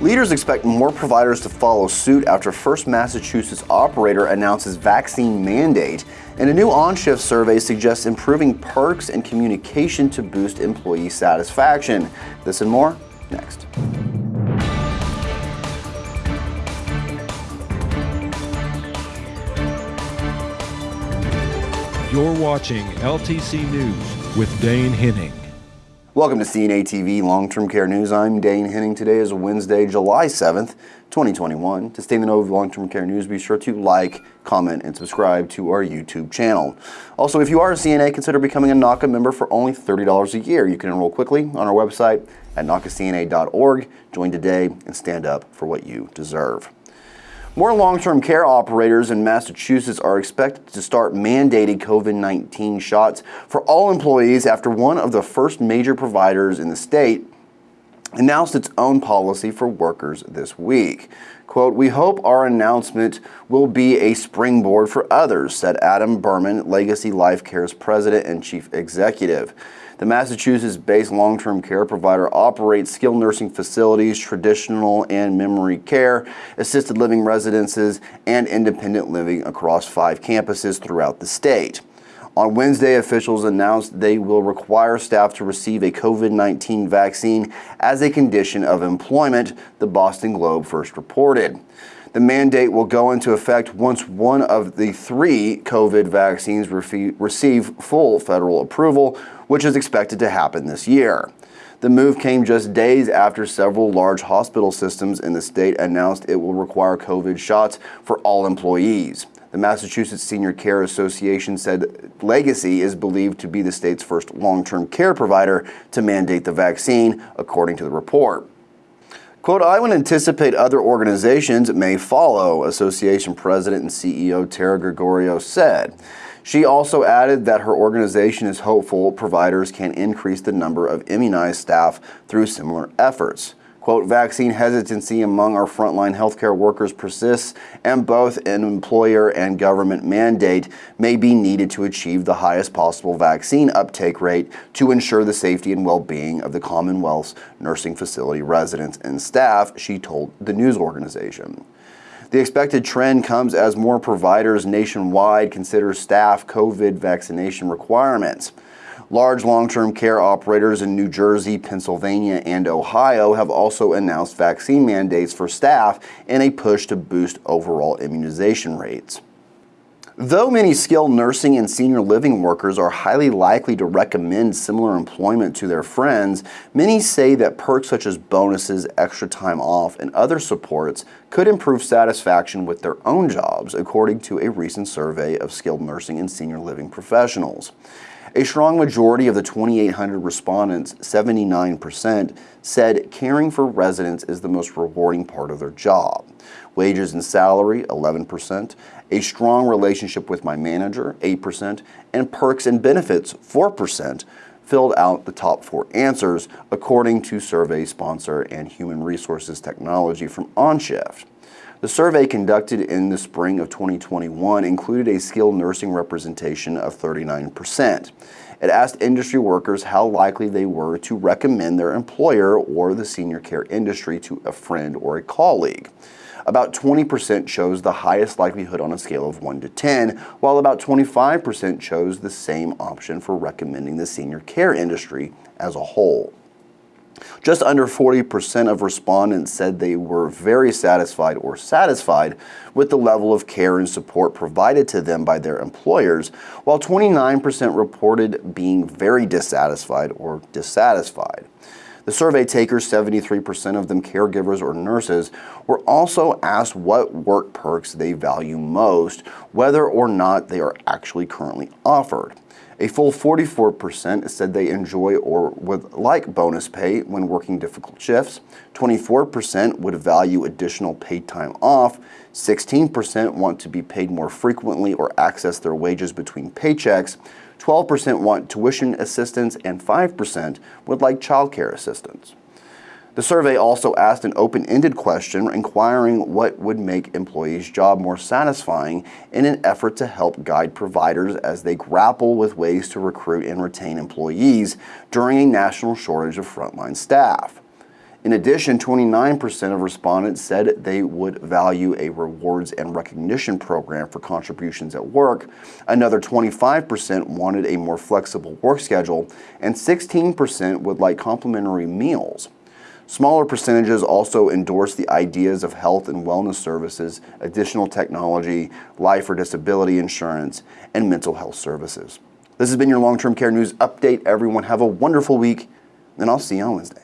Leaders expect more providers to follow suit after First Massachusetts operator announces vaccine mandate, and a new OnShift survey suggests improving perks and communication to boost employee satisfaction. This and more next. You're watching LTC News with Dane Henning. Welcome to CNA TV Long-Term Care News. I'm Dane Henning. Today is Wednesday, July 7th, 2021. To stay in the know of long-term care news, be sure to like, comment, and subscribe to our YouTube channel. Also, if you are a CNA, consider becoming a NAHCA member for only $30 a year. You can enroll quickly on our website at NAHCACNA.org. Join today and stand up for what you deserve. More long-term care operators in Massachusetts are expected to start mandating COVID-19 shots for all employees after one of the first major providers in the state announced its own policy for workers this week. Quote, we hope our announcement will be a springboard for others, said Adam Berman, Legacy Life Care's president and chief executive. The Massachusetts-based long-term care provider operates skilled nursing facilities, traditional and memory care, assisted living residences, and independent living across five campuses throughout the state. On Wednesday, officials announced they will require staff to receive a COVID-19 vaccine as a condition of employment, the Boston Globe first reported. The mandate will go into effect once one of the three COVID vaccines receive full federal approval, which is expected to happen this year. The move came just days after several large hospital systems in the state announced it will require COVID shots for all employees. The Massachusetts Senior Care Association said Legacy is believed to be the state's first long-term care provider to mandate the vaccine, according to the report. Quote, I would anticipate other organizations may follow, Association President and CEO Tara Gregorio said. She also added that her organization is hopeful providers can increase the number of immunized staff through similar efforts. Quote, vaccine hesitancy among our frontline healthcare workers persists, and both an employer and government mandate may be needed to achieve the highest possible vaccine uptake rate to ensure the safety and well-being of the Commonwealth's nursing facility residents and staff, she told the news organization. The expected trend comes as more providers nationwide consider staff COVID vaccination requirements. Large long-term care operators in New Jersey, Pennsylvania, and Ohio have also announced vaccine mandates for staff in a push to boost overall immunization rates. Though many skilled nursing and senior living workers are highly likely to recommend similar employment to their friends, many say that perks such as bonuses, extra time off, and other supports could improve satisfaction with their own jobs, according to a recent survey of skilled nursing and senior living professionals. A strong majority of the 2,800 respondents, 79%, said caring for residents is the most rewarding part of their job. Wages and salary, 11%, a strong relationship with my manager, 8%, and perks and benefits, 4%, filled out the top four answers, according to survey sponsor and human resources technology from OnShift. The survey conducted in the spring of 2021 included a skilled nursing representation of 39%. It asked industry workers how likely they were to recommend their employer or the senior care industry to a friend or a colleague. About 20% chose the highest likelihood on a scale of 1 to 10, while about 25% chose the same option for recommending the senior care industry as a whole. Just under 40% of respondents said they were very satisfied or satisfied with the level of care and support provided to them by their employers, while 29% reported being very dissatisfied or dissatisfied. The survey takers, 73% of them caregivers or nurses, were also asked what work perks they value most, whether or not they are actually currently offered. A full 44% said they enjoy or would like bonus pay when working difficult shifts. 24% would value additional paid time off. 16% want to be paid more frequently or access their wages between paychecks. 12% want tuition assistance, and 5% would like childcare assistance. The survey also asked an open-ended question inquiring what would make employees' job more satisfying in an effort to help guide providers as they grapple with ways to recruit and retain employees during a national shortage of frontline staff. In addition, 29% of respondents said they would value a rewards and recognition program for contributions at work. Another 25% wanted a more flexible work schedule, and 16% would like complimentary meals. Smaller percentages also endorse the ideas of health and wellness services, additional technology, life or disability insurance, and mental health services. This has been your long term care news update. Everyone, have a wonderful week, and I'll see you on Wednesday.